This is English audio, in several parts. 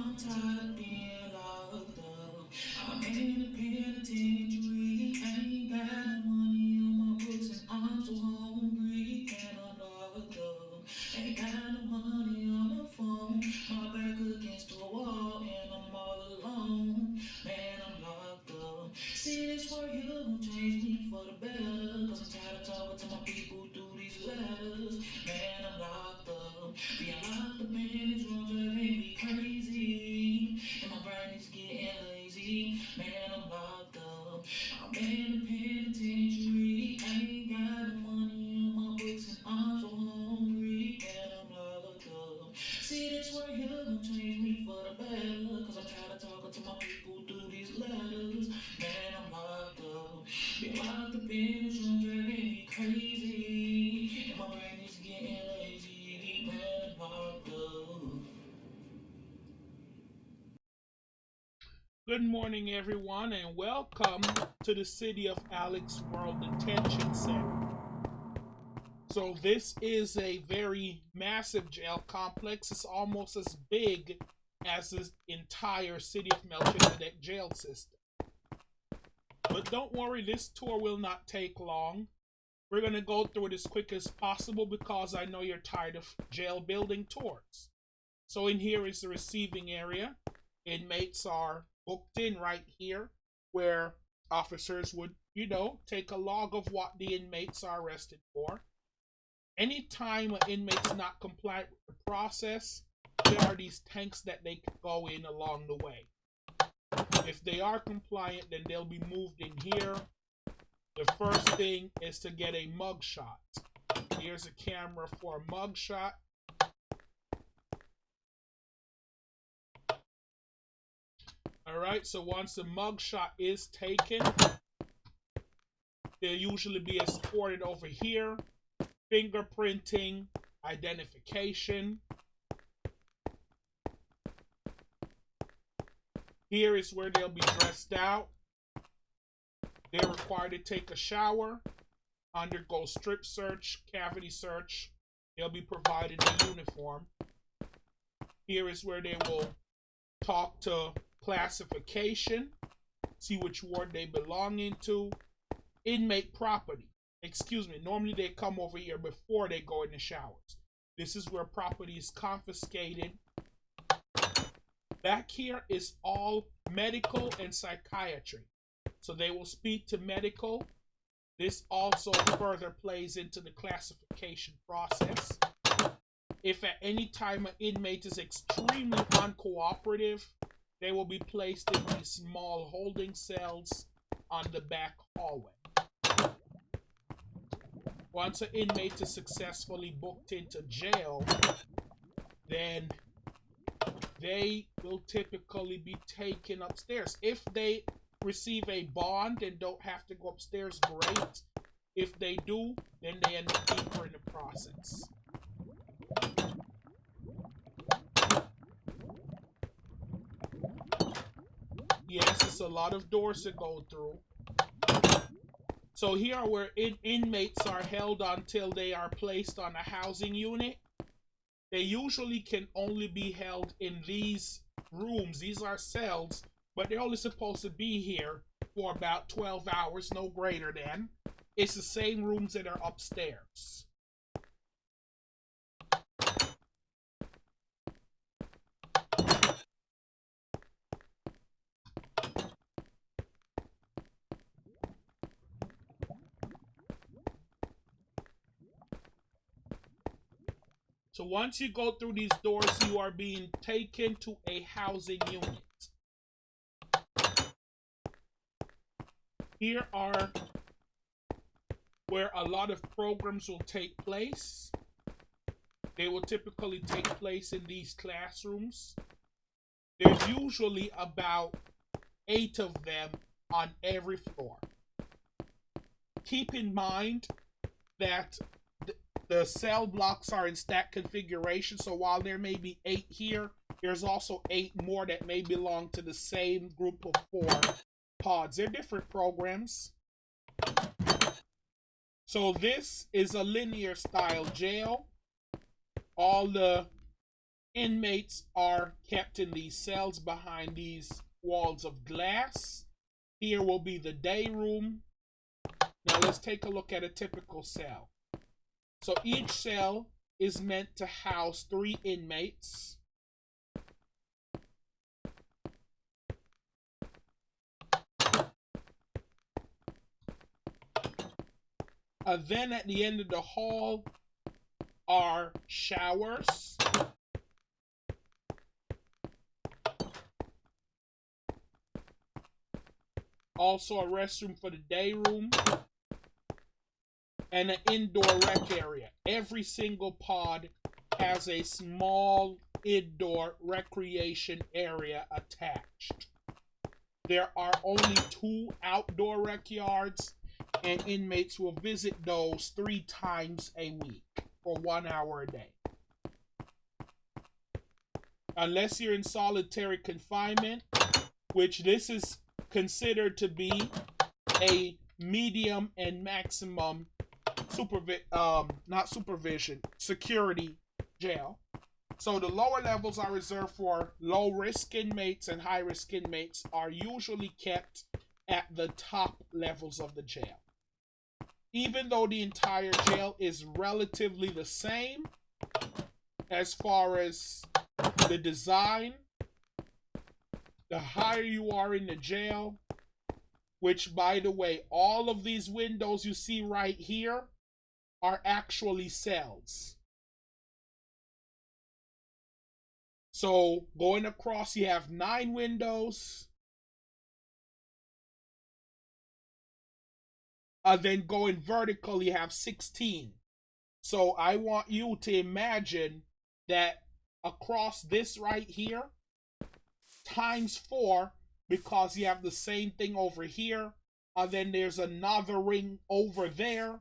I'm Man, I'm locked up. I'm in the penitentiary. Ain't got no money on my books and I'm so hungry. And I'm locked up. See this world here gon' change me for the better. Cause I'm tired of talking to my people through these letters. Man, I'm locked up. Been locked up in this room driving me crazy. Good morning, everyone, and welcome to the City of Alex World Detention Center. So, this is a very massive jail complex. It's almost as big as the entire City of Melchizedek jail system. But don't worry, this tour will not take long. We're going to go through it as quick as possible because I know you're tired of jail building tours. So, in here is the receiving area. Inmates are booked in right here where officers would, you know, take a log of what the inmates are arrested for. Anytime an inmate's not compliant with the process, there are these tanks that they can go in along the way. If they are compliant, then they'll be moved in here. The first thing is to get a mug shot. Here's a camera for a mug All right, so once the mugshot is taken, they'll usually be escorted over here. Fingerprinting, identification. Here is where they'll be dressed out. They're required to take a shower, undergo strip search, cavity search. They'll be provided a uniform. Here is where they will talk to classification, see which ward they belong into, inmate property. Excuse me, normally they come over here before they go in the showers. This is where property is confiscated. Back here is all medical and psychiatry. So they will speak to medical. This also further plays into the classification process. If at any time an inmate is extremely uncooperative, they will be placed in these small holding cells on the back hallway. Once an inmate is successfully booked into jail, then they will typically be taken upstairs. If they receive a bond and don't have to go upstairs, great. If they do, then they end up deeper in the process. A lot of doors to go through. So here are where in inmates are held until they are placed on a housing unit. They usually can only be held in these rooms. These are cells, but they're only supposed to be here for about 12 hours, no greater than. It's the same rooms that are upstairs. So once you go through these doors, you are being taken to a housing unit. Here are where a lot of programs will take place. They will typically take place in these classrooms. There's usually about eight of them on every floor. Keep in mind that the cell blocks are in stack configuration, so while there may be eight here, there's also eight more that may belong to the same group of four pods. They're different programs. So this is a linear style jail. All the Inmates are kept in these cells behind these walls of glass. Here will be the day room. Now let's take a look at a typical cell. So each cell is meant to house three inmates. Uh, then at the end of the hall are showers. Also a restroom for the day room. And an indoor rec area. Every single pod has a small indoor recreation area attached. There are only two outdoor rec yards and inmates will visit those three times a week for one hour a day. Unless you're in solitary confinement, which this is considered to be a medium and maximum supervision, um, not supervision, security jail. So the lower levels are reserved for low risk inmates and high risk inmates are usually kept at the top levels of the jail even though the entire jail is relatively the same as far as the design, the higher you are in the jail, which by the way, all of these windows you see right here are actually cells. So going across, you have nine windows uh, then going vertical, you have 16. So I want you to imagine that across this right here, times 4, because you have the same thing over here, and then there's another ring over there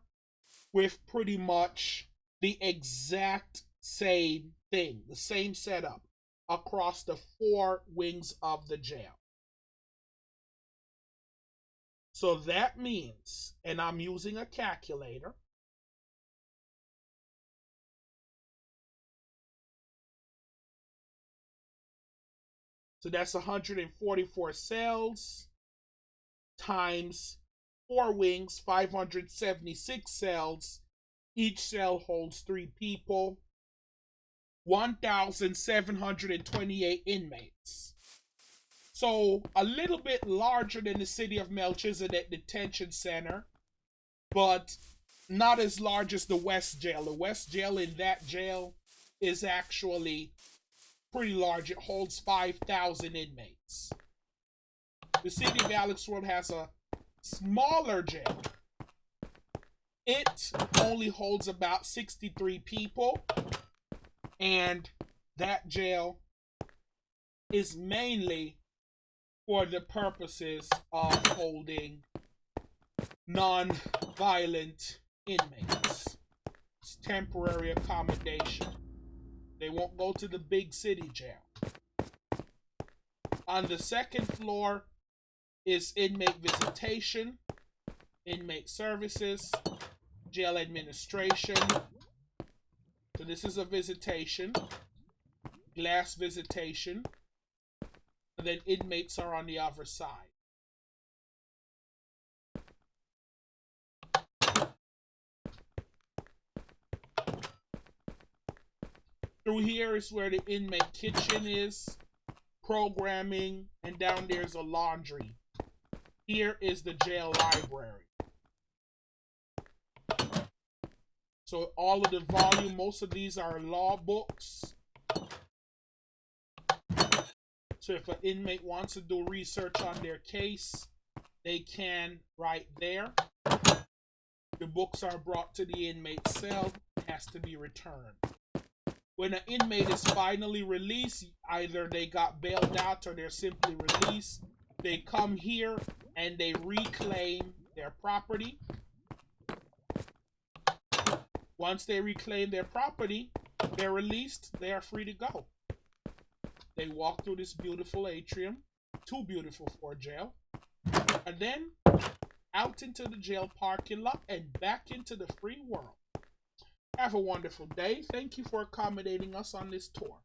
with pretty much the exact same thing, the same setup across the four wings of the jail. So that means, and I'm using a calculator, So that's 144 cells times four wings, 576 cells. Each cell holds three people, 1,728 inmates. So a little bit larger than the city of Melchizedek Detention Center, but not as large as the West Jail. The West Jail in that jail is actually pretty large. It holds 5,000 inmates. The city of Alex World has a smaller jail. It only holds about 63 people, and that jail is mainly for the purposes of holding non-violent inmates. It's temporary accommodation. They won't go to the big city jail. On the second floor is inmate visitation, inmate services, jail administration. So this is a visitation, glass visitation and then inmates are on the other side. Through here is where the inmate kitchen is, programming, and down there's a laundry. Here is the jail library. So all of the volume, most of these are law books. So if an inmate wants to do research on their case, they can right there. The books are brought to the inmate cell, has to be returned. When an inmate is finally released, either they got bailed out or they're simply released, they come here and they reclaim their property. Once they reclaim their property, they're released, they are free to go. They walk through this beautiful atrium, too beautiful for a jail, and then out into the jail parking lot and back into the free world. Have a wonderful day. Thank you for accommodating us on this tour.